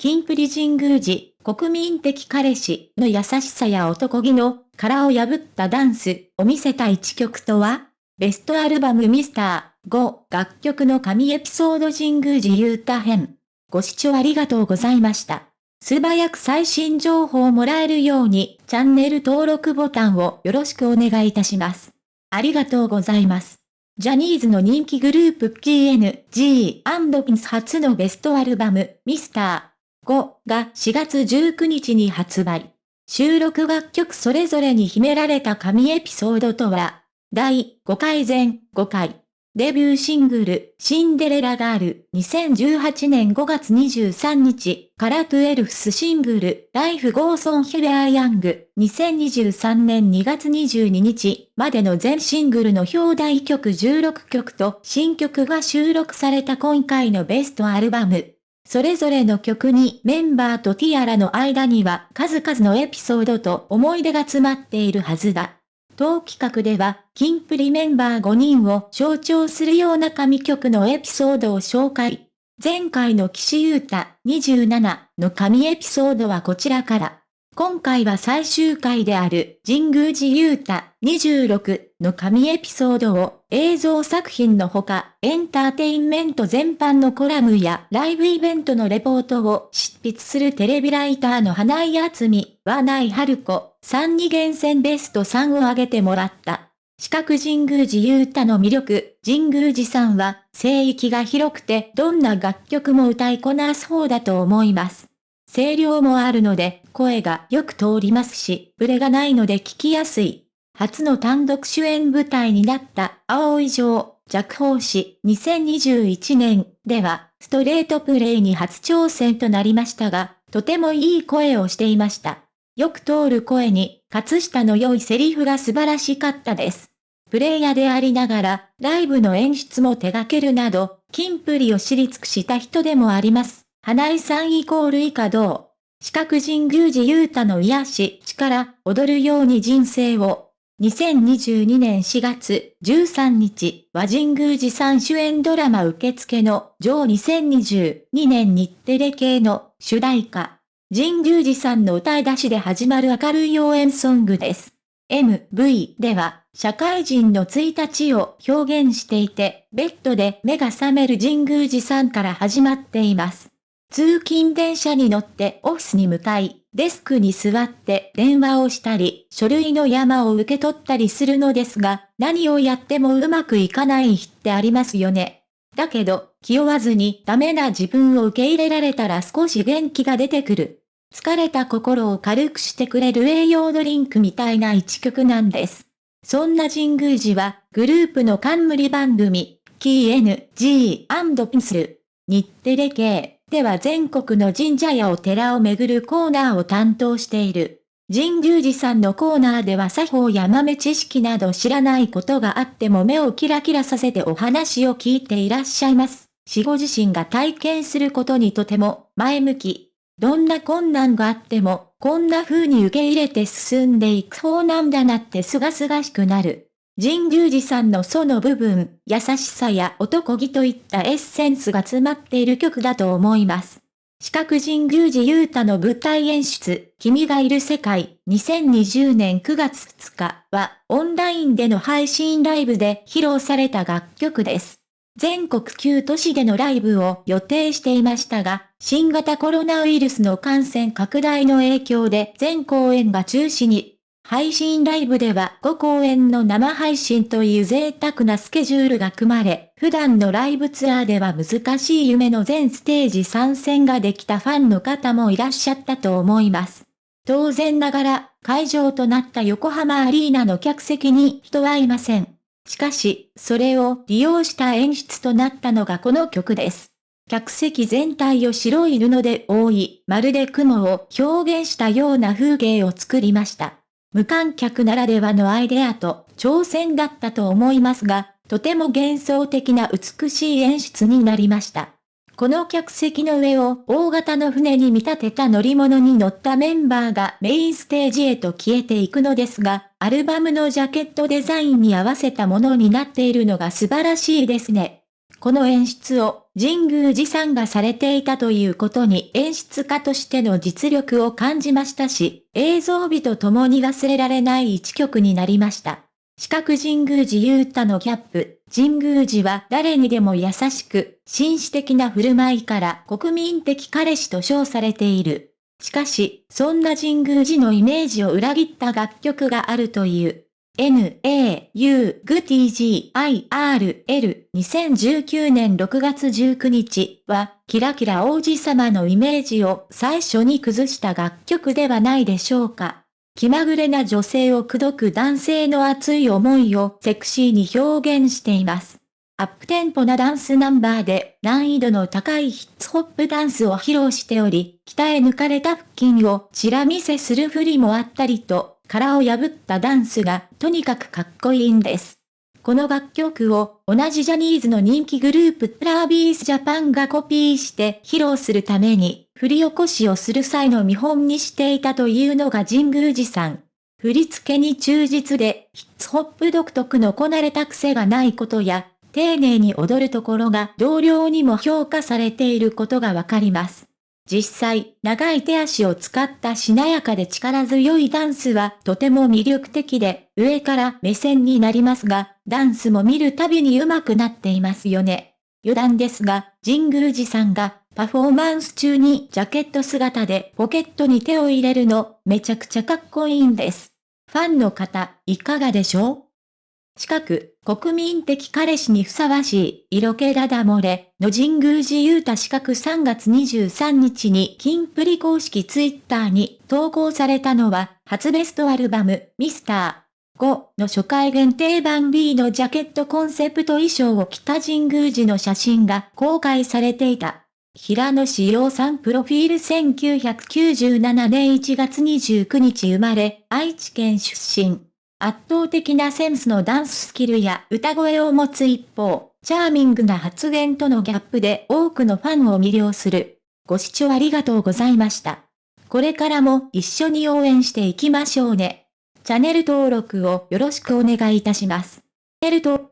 キンプリ神宮寺、国民的彼氏の優しさや男気の殻を破ったダンスを見せた一曲とはベストアルバムミスター5楽曲の神エピソード神宮寺ユータ編。ご視聴ありがとうございました。素早く最新情報をもらえるようにチャンネル登録ボタンをよろしくお願いいたします。ありがとうございます。ジャニーズの人気グループ KNG&PINS 初のベストアルバム、ミスター5が4月19日に発売。収録楽曲それぞれに秘められた神エピソードとは、第5回全5回。デビューシングル、シンデレラガール、2018年5月23日から twelfth シングル、 Life goes on, We are young、2023年2月22日までの全シングルの表題曲16曲と新曲が収録された今回のベストアルバム。それぞれの曲にメンバーとティアラの間には数々のエピソードと思い出が詰まっているはずだ。当企画では、キンプリメンバー5人を象徴するような神曲のエピソードを紹介。前回の岸優太27の神エピソードはこちらから。今回は最終回である神宮寺勇太26の神エピソードを映像作品のほかエンターテインメント全般のコラムやライブイベントのレポートを執筆するテレビライターの花井厚美、和内春子、3に厳選ベスト3を挙げてもらった。四角神宮寺勇太の魅力、神宮寺さんは、聖域が広くてどんな楽曲も歌いこなす方だと思います。声量もあるので、声がよく通りますし、ブレがないので聞きやすい。初の単独主演舞台になった青い城、弱法師2021年では、ストレートプレイに初挑戦となりましたが、とてもいい声をしていました。よく通る声に、葛下の良いセリフが素晴らしかったです。プレイヤーでありながら、ライブの演出も手掛けるなど、キンプリを知り尽くした人でもあります。花井さんイコール以下同。四角神宮寺勇太の癒し、力、踊るように人生を。2022年4月13日、和神宮寺さん主演ドラマ受付の、上2022年日テレ系の主題歌。神宮寺さんの歌い出しで始まる明るい応援ソングです。MV では、社会人の1日を表現していて、ベッドで目が覚める神宮寺さんから始まっています。通勤電車に乗ってオフィスに向かい、デスクに座って電話をしたり、書類の山を受け取ったりするのですが、何をやってもうまくいかない日ってありますよね。だけど、気負わずにダメな自分を受け入れられたら少し元気が出てくる。疲れた心を軽くしてくれる栄養ドリンクみたいな一曲なんです。そんな神宮寺は、グループの冠番組、KNG&PINS、日テレ系、では全国の神社やお寺を巡るコーナーを担当している。神宮寺さんのコーナーでは作法や豆知識など知らないことがあっても目をキラキラさせてお話を聞いていらっしゃいます。死後自身が体験することにとても前向き。どんな困難があっても、こんな風に受け入れて進んでいく方なんだなって清々しくなる。神宮寺さんのその部分、優しさや男気といったエッセンスが詰まっている曲だと思います。四角神宮寺勇太の舞台演出、君がいる世界、2020年9月2日は、オンラインでの配信ライブで披露された楽曲です。全国9都市でのライブを予定していましたが、新型コロナウイルスの感染拡大の影響で全公演が中止に配信ライブでは5公演の生配信という贅沢なスケジュールが組まれ、普段のライブツアーでは難しい夢の全ステージ参戦ができたファンの方もいらっしゃったと思います。当然ながら、会場となった横浜アリーナの客席に人はいません。しかし、それを利用した演出となったのがこの曲です。客席全体を白い布で覆い、まるで雲を表現したような風景を作りました。無観客ならではのアイデアと挑戦だったと思いますが、とても幻想的な美しい演出になりました。この客席の上を大型の船に見立てた乗り物に乗ったメンバーがメインステージへと消えていくのですが、アルバムのジャケットデザインに合わせたものになっているのが素晴らしいですね。この演出を神宮寺さんがされていたということに演出家としての実力を感じましたし、映像美と共に忘れられない一曲になりました。四角神宮寺雄太のキャップ、神宮寺は誰にでも優しく、紳士的な振る舞いから国民的彼氏と称されている。しかし、そんな神宮寺のイメージを裏切った楽曲があるという。N-A-U G-T-G-I-R-L 2019年6月19日は、キラキラ王子様のイメージを最初に崩した楽曲ではないでしょうか。気まぐれな女性を口説く男性の熱い思いをセクシーに表現しています。アップテンポなダンスナンバーで難易度の高いヒッツホップダンスを披露しており、鍛え抜かれた腹筋をチラ見せする振りもあったりと、殻を破ったダンスがとにかくかっこいいんです。この楽曲を同じジャニーズの人気グループトラービースジャパンがコピーして披露するために振り起こしをする際の見本にしていたというのが神宮寺さん。振り付けに忠実でヒッツホップ独特のこなれた癖がないことや丁寧に踊るところが同僚にも評価されていることがわかります。実際、長い手足を使ったしなやかで力強いダンスはとても魅力的で、上から目線になりますが、ダンスも見るたびに上手くなっていますよね。余談ですが、神宮寺さんがパフォーマンス中にジャケット姿でポケットに手を入れるのめちゃくちゃかっこいいんです。ファンの方、いかがでしょう？近く、国民的彼氏にふさわしい、色気ダダ漏れ、の神宮寺勇太四角3月23日に金プリ公式ツイッターに投稿されたのは、初ベストアルバム、ミスター5の初回限定版 B のジャケットコンセプト衣装を着た神宮寺の写真が公開されていた。平野志陽さんプロフィール1997年1月29日生まれ、愛知県出身。圧倒的なセンスのダンススキルや歌声を持つ一方、チャーミングな発言とのギャップで多くのファンを魅了する。ご視聴ありがとうございました。これからも一緒に応援していきましょうね。チャンネル登録をよろしくお願いいたします。チャンネル登